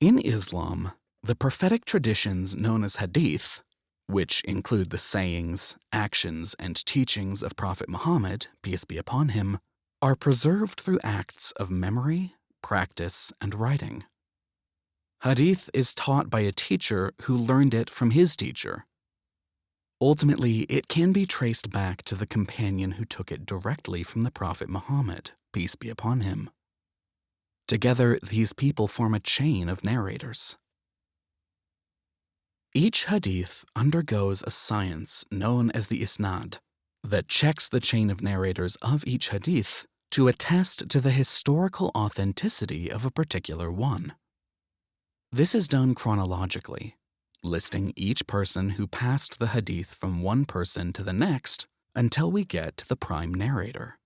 In Islam, the prophetic traditions known as hadith, which include the sayings, actions, and teachings of Prophet Muhammad, peace be upon him, are preserved through acts of memory, practice, and writing. Hadith is taught by a teacher who learned it from his teacher. Ultimately, it can be traced back to the companion who took it directly from the Prophet Muhammad, peace be upon him. Together, these people form a chain of narrators. Each hadith undergoes a science known as the isnad that checks the chain of narrators of each hadith to attest to the historical authenticity of a particular one. This is done chronologically, listing each person who passed the hadith from one person to the next until we get to the prime narrator.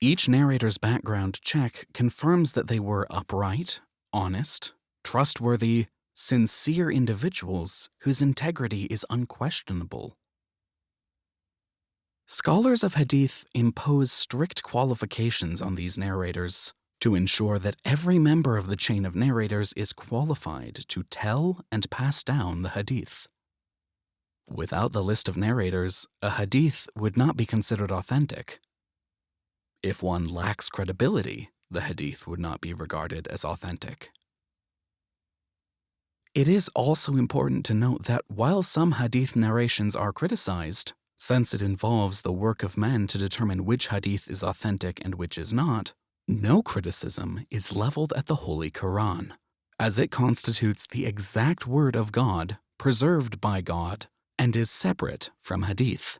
Each narrator's background check confirms that they were upright, honest, trustworthy, sincere individuals whose integrity is unquestionable. Scholars of Hadith impose strict qualifications on these narrators to ensure that every member of the chain of narrators is qualified to tell and pass down the Hadith. Without the list of narrators, a Hadith would not be considered authentic. If one lacks credibility, the Hadith would not be regarded as authentic. It is also important to note that while some hadith narrations are criticized, since it involves the work of men to determine which hadith is authentic and which is not, no criticism is leveled at the Holy Quran, as it constitutes the exact word of God, preserved by God, and is separate from hadith.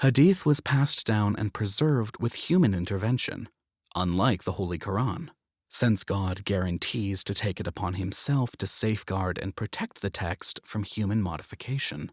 Hadith was passed down and preserved with human intervention, unlike the Holy Quran since God guarantees to take it upon himself to safeguard and protect the text from human modification.